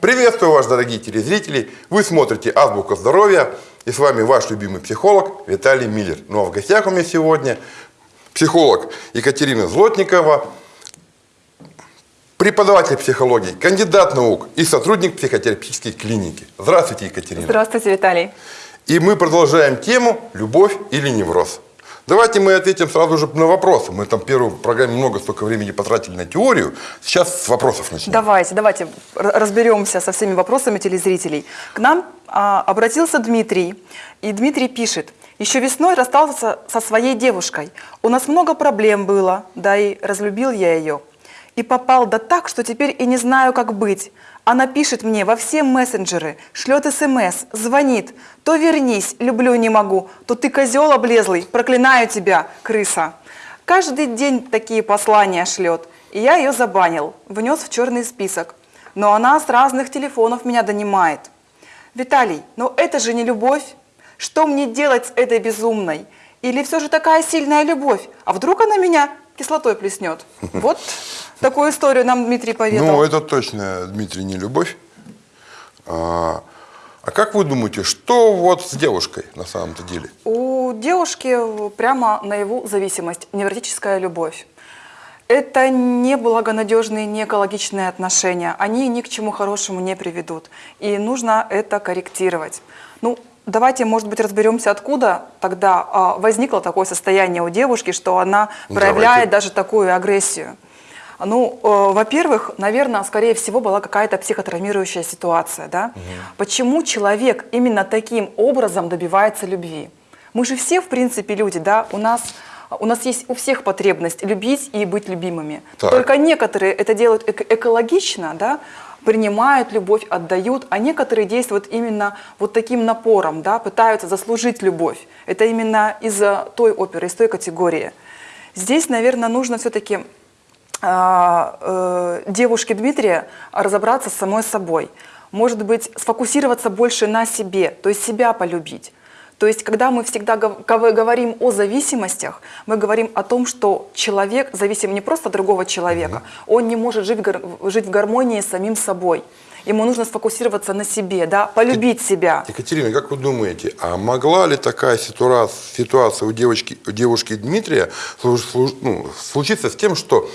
Приветствую вас, дорогие телезрители! Вы смотрите «Азбука здоровья» и с вами ваш любимый психолог Виталий Миллер. Ну а в гостях у меня сегодня психолог Екатерина Злотникова, преподаватель психологии, кандидат наук и сотрудник психотерапевтической клиники. Здравствуйте, Екатерина. Здравствуйте, Виталий. И мы продолжаем тему «Любовь или невроз». Давайте мы ответим сразу же на вопросы. Мы там в первой программе много столько времени потратили на теорию. Сейчас с вопросов начнем. Давайте, давайте разберемся со всеми вопросами телезрителей. К нам а, обратился Дмитрий, и Дмитрий пишет. Еще весной расстался со своей девушкой. У нас много проблем было, да и разлюбил я ее. И попал да так, что теперь и не знаю, как быть. Она пишет мне во все мессенджеры, шлет смс, звонит. То вернись, люблю не могу, то ты козел облезлый, проклинаю тебя, крыса. Каждый день такие послания шлет. И я ее забанил, внес в черный список. Но она с разных телефонов меня донимает. Виталий, но это же не любовь. Что мне делать с этой безумной? Или все же такая сильная любовь? А вдруг она меня кислотой плеснет? Вот Такую историю нам Дмитрий поведал. Ну, это точно, Дмитрий, не любовь. А, а как вы думаете, что вот с девушкой на самом-то деле? У девушки прямо наяву зависимость, невротическая любовь. Это не благонадежные, не экологичные отношения. Они ни к чему хорошему не приведут. И нужно это корректировать. Ну, давайте, может быть, разберемся, откуда тогда а, возникло такое состояние у девушки, что она проявляет давайте. даже такую агрессию. Ну, э, во-первых, наверное, скорее всего, была какая-то психотравмирующая ситуация. Да? Угу. Почему человек именно таким образом добивается любви? Мы же все, в принципе, люди, да, у нас... У нас есть у всех потребность любить и быть любимыми. Так. Только некоторые это делают эко экологично, да, принимают любовь, отдают, а некоторые действуют именно вот таким напором, да, пытаются заслужить любовь. Это именно из-за той оперы, из той категории. Здесь, наверное, нужно все-таки девушке Дмитрия разобраться с самой собой. Может быть, сфокусироваться больше на себе, то есть себя полюбить. То есть, когда мы всегда говорим о зависимостях, мы говорим о том, что человек зависим не просто от другого человека, он не может жить, жить в гармонии с самим собой. Ему нужно сфокусироваться на себе, да, полюбить себя. Екатерина, как вы думаете, а могла ли такая ситуация, ситуация у, девочки, у девушки Дмитрия ну, случиться с тем, что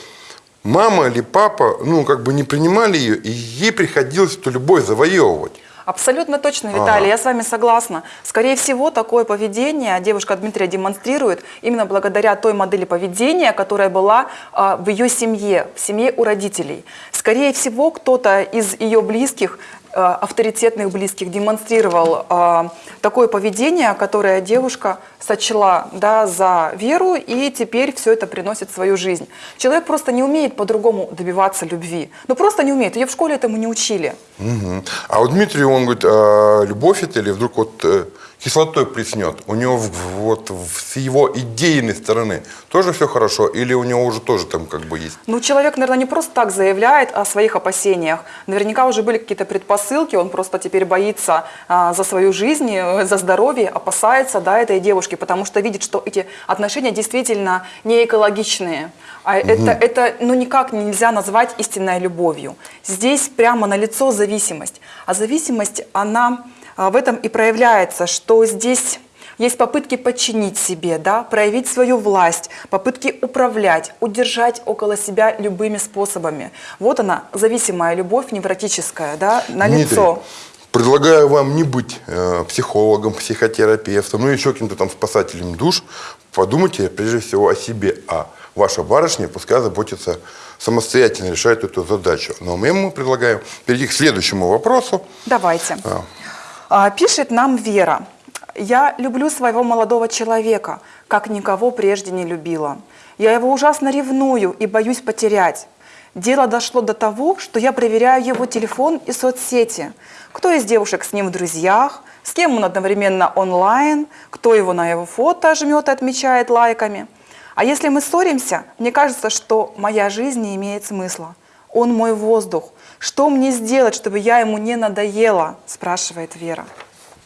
мама или папа, ну, как бы не принимали ее, и ей приходилось эту любовь завоевывать. Абсолютно точно, Виталий, ага. я с вами согласна. Скорее всего, такое поведение девушка Дмитрия демонстрирует именно благодаря той модели поведения, которая была а, в ее семье, в семье у родителей. Скорее всего, кто-то из ее близких авторитетных близких демонстрировал э, такое поведение, которое девушка сочла да, за веру, и теперь все это приносит в свою жизнь. Человек просто не умеет по-другому добиваться любви. Ну просто не умеет. Ее в школе этому не учили. Угу. А вот Дмитрий, он говорит, а любовь это или вдруг вот э, кислотой плеснет, у него вот с его идейной стороны тоже все хорошо или у него уже тоже там как бы есть? Ну, человек, наверное, не просто так заявляет о своих опасениях. Наверняка уже были какие-то предпосылки, он просто теперь боится а, за свою жизнь, э, за здоровье, опасается да, этой девушки, потому что видит, что эти отношения действительно не экологичные. А угу. это, это ну, никак нельзя назвать истинной любовью. Здесь прямо налицо зависимость. А зависимость, она а, в этом и проявляется, что здесь есть попытки подчинить себе, да, проявить свою власть, попытки управлять, удержать около себя любыми способами. Вот она, зависимая любовь невротическая, да, на лицо. Предлагаю вам не быть э, психологом, психотерапевтом, ну еще каким-то там спасателем душ. Подумайте прежде всего о себе. А ваша барышня пускай заботится самостоятельно, решает эту задачу. Но мы ему предлагаем перейти к следующему вопросу. Давайте. А. А, пишет нам Вера. «Я люблю своего молодого человека, как никого прежде не любила. Я его ужасно ревную и боюсь потерять. Дело дошло до того, что я проверяю его телефон и соцсети. Кто из девушек с ним в друзьях, с кем он одновременно онлайн, кто его на его фото жмет и отмечает лайками. А если мы ссоримся, мне кажется, что моя жизнь не имеет смысла. Он мой воздух, что мне сделать, чтобы я ему не надоела? Спрашивает Вера.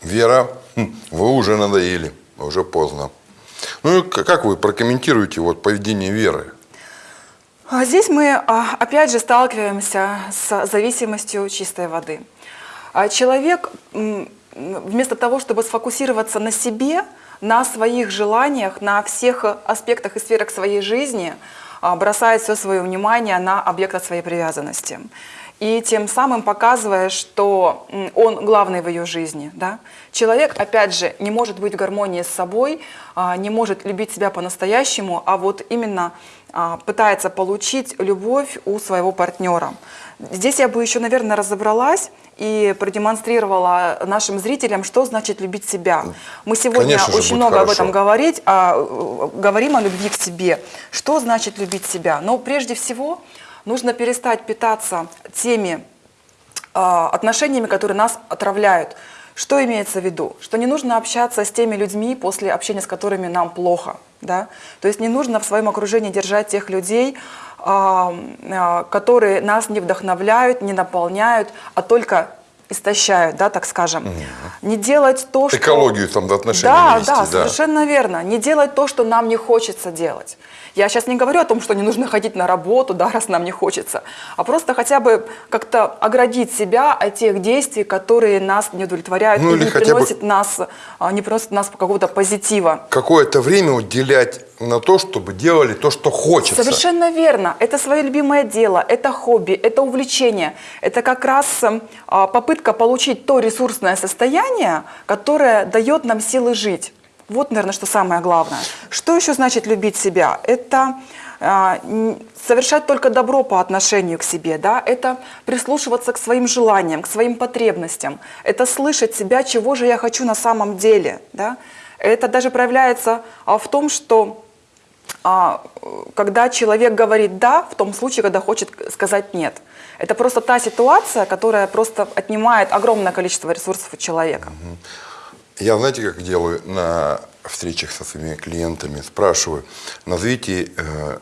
Вера, хм, вы уже надоели, уже поздно. Ну и как вы прокомментируете вот поведение Веры? А Здесь мы а, опять же сталкиваемся с зависимостью чистой воды. А Человек вместо того, чтобы сфокусироваться на себе, на своих желаниях, на всех аспектах и сферах своей жизни, бросает все свое внимание на объект своей привязанности. И тем самым показывая, что он главный в ее жизни. Да? Человек, опять же, не может быть в гармонии с собой, а, не может любить себя по-настоящему, а вот именно а, пытается получить любовь у своего партнера. Здесь я бы еще, наверное, разобралась и продемонстрировала нашим зрителям, что значит любить себя. Мы сегодня Конечно очень много об хорошо. этом говорить, а, э, говорим о любви к себе. Что значит любить себя? Но прежде всего нужно перестать питаться теми а, отношениями, которые нас отравляют. Что имеется в виду? Что не нужно общаться с теми людьми, после общения с которыми нам плохо. Да? То есть не нужно в своем окружении держать тех людей, а, а, которые нас не вдохновляют, не наполняют, а только истощают, да, так скажем. Не делать то, что... Экологию там до отношений Да, вести, да, да. совершенно верно. Не делать то, что нам не хочется делать. Я сейчас не говорю о том, что не нужно ходить на работу, да, раз нам не хочется, а просто хотя бы как-то оградить себя от тех действий, которые нас не удовлетворяют Ну, или не хотя бы- приносят нас, а, не приносят нас какого-то позитива. Какое-то время уделять на то, чтобы делали то, что хочется. Совершенно верно. Это свое любимое дело, это хобби, это увлечение. Это как раз эм, а, попытка получить то ресурсное состояние, которое дает нам силы жить. Вот, наверное, что самое главное. Что еще значит любить себя? Это а, совершать только добро по отношению к себе, да? это прислушиваться к своим желаниям, к своим потребностям, это слышать себя, чего же я хочу на самом деле. Да? Это даже проявляется а, в том, что а, когда человек говорит «да», в том случае, когда хочет сказать «нет». Это просто та ситуация, которая просто отнимает огромное количество ресурсов у человека. Я, знаете, как делаю на встречах со своими клиентами? Спрашиваю, назовите э,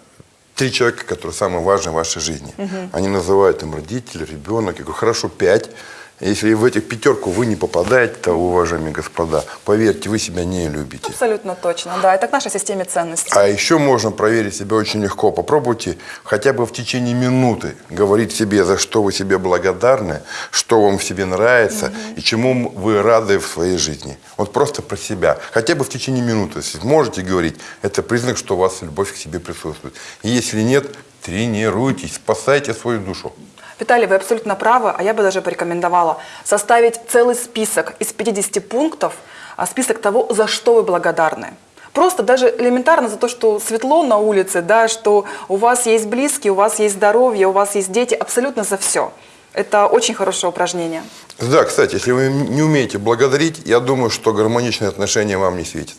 три человека, которые самые важные в вашей жизни. Они называют им родители, ребенок. Я говорю, хорошо, пять. Если в этих пятерку вы не попадаете, то, уважаемые господа, поверьте, вы себя не любите. Абсолютно точно, да. Это к нашей системе ценностей. А еще можно проверить себя очень легко. Попробуйте хотя бы в течение минуты говорить себе, за что вы себе благодарны, что вам в себе нравится и чему вы рады в своей жизни. Вот просто про себя. Хотя бы в течение минуты. Если можете говорить, это признак, что у вас любовь к себе присутствует. И если нет, тренируйтесь, спасайте свою душу. Виталий, вы абсолютно правы, а я бы даже порекомендовала составить целый список из 50 пунктов, а список того, за что вы благодарны. Просто даже элементарно за то, что светло на улице, да, что у вас есть близкие, у вас есть здоровье, у вас есть дети, абсолютно за все. Это очень хорошее упражнение. Да, кстати, если вы не умеете благодарить, я думаю, что гармоничные отношения вам не светят.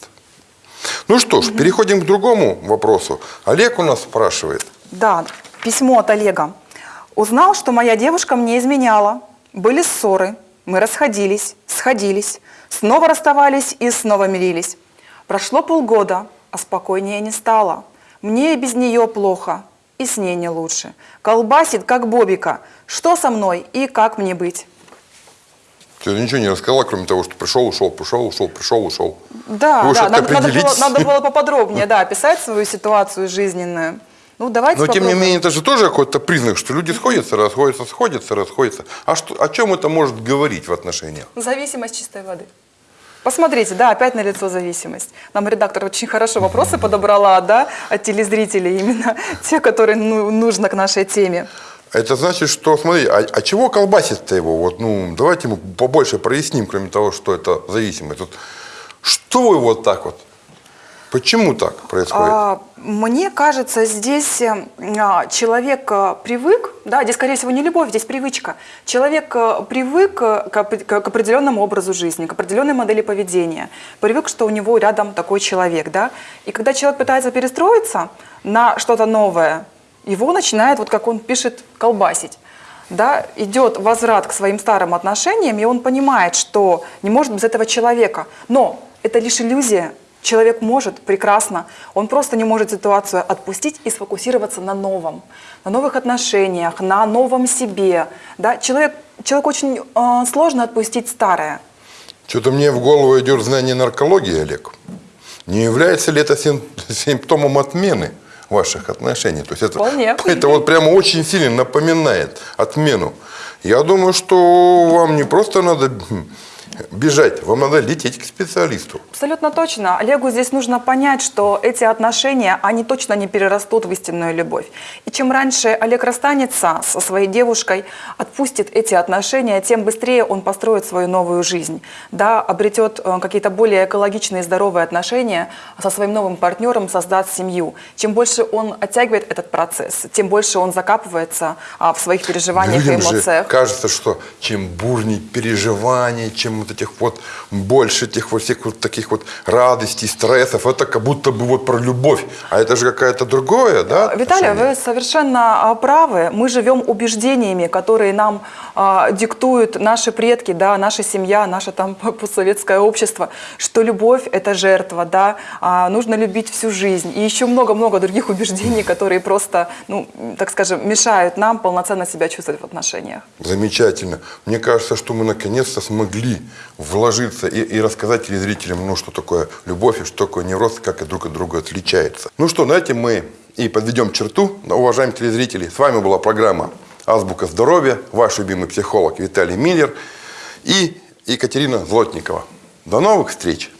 Ну что ж, переходим к другому вопросу. Олег у нас спрашивает. Да, письмо от Олега. Узнал, что моя девушка мне изменяла. Были ссоры, мы расходились, сходились, снова расставались и снова мирились. Прошло полгода, а спокойнее не стало. Мне и без нее плохо, и с ней не лучше. Колбасит, как бобика. Что со мной и как мне быть? Ты ничего не рассказала, кроме того, что пришел, ушел, пришел, ушел, пришел, ушел. Да, Вы да, надо, надо было, надо было поподробнее, да, описать свою ситуацию жизненную. Ну, давайте Но тем не попробуем. менее, это же тоже какой-то признак, что люди сходятся, расходятся, сходятся, расходятся. А что, о чем это может говорить в отношениях? Зависимость чистой воды. Посмотрите, да, опять на лицо зависимость. Нам редактор очень хорошо вопросы подобрала, да, от телезрителей, именно те, которые ну, нужно к нашей теме. Это значит, что, смотри, а, а чего колбасит-то его? Вот, ну, давайте мы побольше проясним, кроме того, что это зависимость. Вот, что его вот так вот? Почему так происходит? А, мне кажется, здесь э, а, человек э, привык, да, здесь, скорее всего, не любовь, здесь привычка. Человек э, привык к определенному образу жизни, к определенной модели поведения, привык, что у него рядом такой человек, да. И когда человек пытается перестроиться на что-то новое, его начинает, вот как он пишет, колбасить. Да, идет возврат к своим старым отношениям, и он понимает, что не может без этого человека. Но это лишь иллюзия. Человек может прекрасно, он просто не может ситуацию отпустить и сфокусироваться на новом, на новых отношениях, на новом себе. Да? Человек, человек очень э, сложно отпустить старое. Что-то мне в голову идет знание наркологии, Олег. Не является ли это сим- симптомом отмены ваших отношений. То есть это, Вполне. это вот прямо очень сильно напоминает отмену. Я думаю, что вам не просто надо бежать, вам надо лететь к специалисту. Абсолютно точно. Олегу здесь нужно понять, что эти отношения, они точно не перерастут в истинную любовь. И чем раньше Олег расстанется со своей девушкой, отпустит эти отношения, тем быстрее он построит свою новую жизнь. Да, обретет э, какие-то более экологичные и здоровые отношения со своим новым партнером, создаст семью. Чем больше он оттягивает этот процесс, тем больше он закапывается а, в своих переживаниях и Людям же эмоциях. кажется, что чем бурнее переживаний, чем вот этих вот больше этих вот всех вот таких вот радостей, стрессов, это как будто бы вот про любовь. А это же какая-то другое, да? Виталий, отношение? вы совершенно а, правы. Мы живем убеждениями, которые нам а, диктуют наши предки, да, наша семья, наше там постсоветское общество, что любовь – это жертва, да, а, нужно любить всю жизнь. И еще много-много других убеждений, которые просто, ну, так скажем, мешают нам полноценно себя чувствовать в отношениях. Замечательно. Мне кажется, что мы наконец-то смогли вложиться и, и рассказать телезрителям, ну, что такое любовь и что такое невроз, как и друг от друга отличается. Ну что, на этом мы и подведем черту. Уважаемые телезрители, с вами была программа «Азбука здоровья», ваш любимый психолог Виталий Миллер и Екатерина Злотникова. До новых встреч!